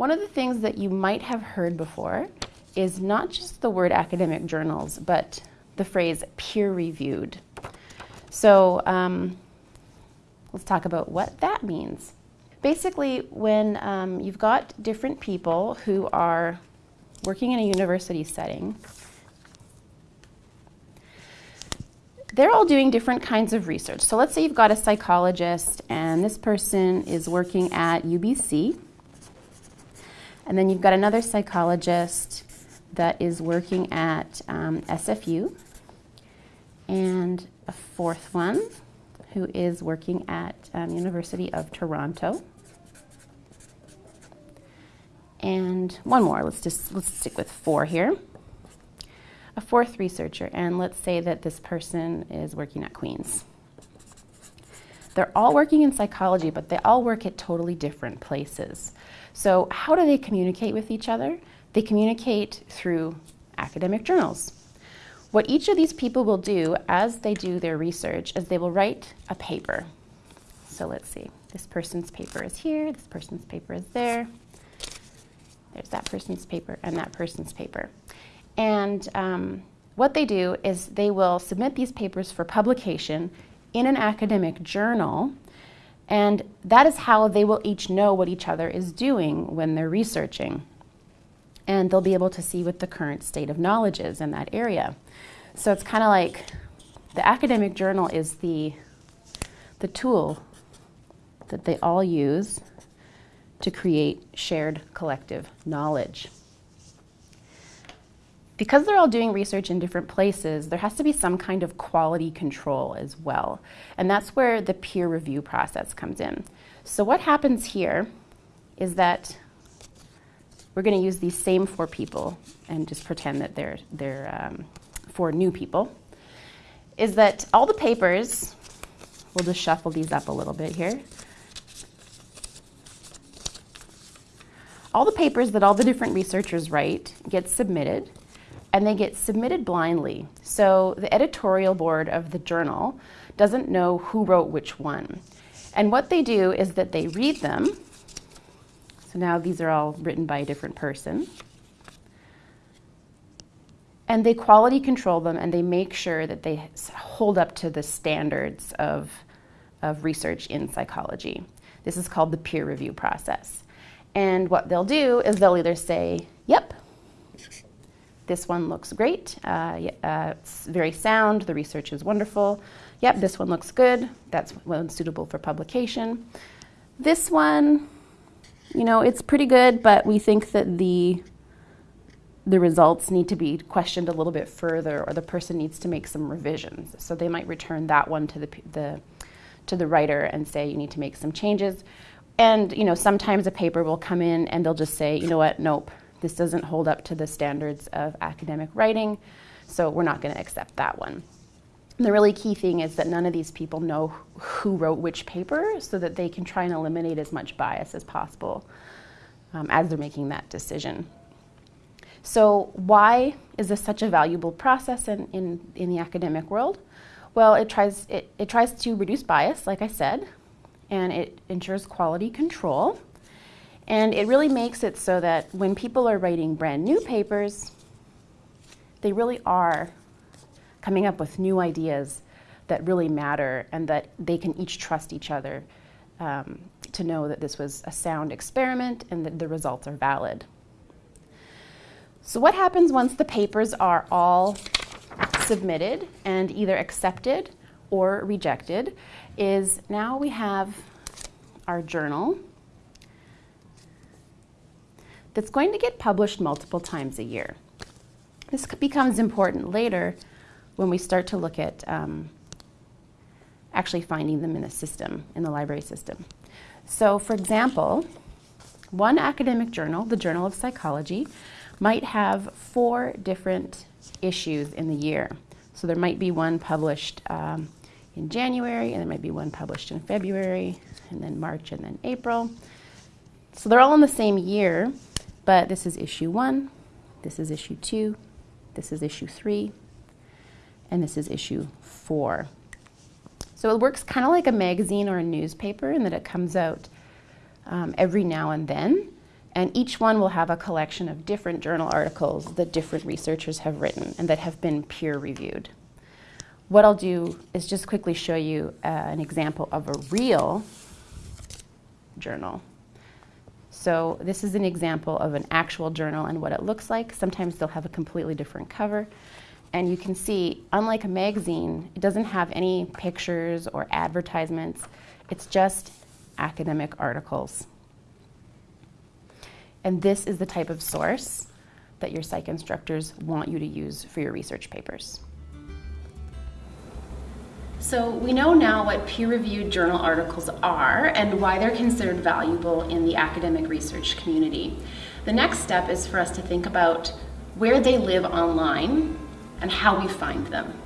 One of the things that you might have heard before is not just the word academic journals, but the phrase peer reviewed. So um, let's talk about what that means. Basically, when um, you've got different people who are working in a university setting, they're all doing different kinds of research. So let's say you've got a psychologist and this person is working at UBC. And then you've got another psychologist that is working at um, SFU. And a fourth one who is working at um, University of Toronto. And one more, let's just let's stick with four here a fourth researcher, and let's say that this person is working at Queen's. They're all working in psychology, but they all work at totally different places. So, how do they communicate with each other? They communicate through academic journals. What each of these people will do as they do their research is they will write a paper. So, let's see. This person's paper is here, this person's paper is there. There's that person's paper and that person's paper. And um, what they do is they will submit these papers for publication in an academic journal. And that is how they will each know what each other is doing when they're researching. And they'll be able to see what the current state of knowledge is in that area. So it's kind of like the academic journal is the, the tool that they all use to create shared collective knowledge because they're all doing research in different places, there has to be some kind of quality control as well. And that's where the peer review process comes in. So what happens here is that we're going to use these same four people and just pretend that they're, they're um, four new people, is that all the papers, we'll just shuffle these up a little bit here. All the papers that all the different researchers write get submitted and they get submitted blindly. So the editorial board of the journal doesn't know who wrote which one. And what they do is that they read them. So now these are all written by a different person. And they quality control them and they make sure that they hold up to the standards of, of research in psychology. This is called the peer review process. And what they'll do is they'll either say, yep, this one looks great. Uh, uh, it's very sound. The research is wonderful. Yep, this one looks good. That's one suitable for publication. This one, you know, it's pretty good, but we think that the the results need to be questioned a little bit further, or the person needs to make some revisions. So they might return that one to the the to the writer and say you need to make some changes. And you know, sometimes a paper will come in and they'll just say, you know what, nope, this doesn't hold up to the standards of academic writing, so we're not going to accept that one. the really key thing is that none of these people know who wrote which paper so that they can try and eliminate as much bias as possible um, as they're making that decision. So, why is this such a valuable process in, in, in the academic world? Well, it tries, it, it tries to reduce bias, like I said, and it ensures quality control. And it really makes it so that when people are writing brand new papers, they really are coming up with new ideas that really matter and that they can each trust each other um, to know that this was a sound experiment and that the results are valid. So what happens once the papers are all submitted and either accepted or rejected is now we have our journal that's going to get published multiple times a year. This becomes important later when we start to look at um, actually finding them in the system, in the library system. So, for example, one academic journal, the Journal of Psychology, might have four different issues in the year. So, there might be one published um, in January, and there might be one published in February, and then March, and then April. So, they're all in the same year, but this is issue one, this is issue two, this is issue three, and this is issue four. So it works kind of like a magazine or a newspaper in that it comes out um, every now and then. And each one will have a collection of different journal articles that different researchers have written and that have been peer reviewed. What I'll do is just quickly show you uh, an example of a real journal. So this is an example of an actual journal and what it looks like. Sometimes they'll have a completely different cover. And you can see, unlike a magazine, it doesn't have any pictures or advertisements. It's just academic articles. And this is the type of source that your psych instructors want you to use for your research papers. So we know now what peer-reviewed journal articles are and why they're considered valuable in the academic research community. The next step is for us to think about where they live online and how we find them.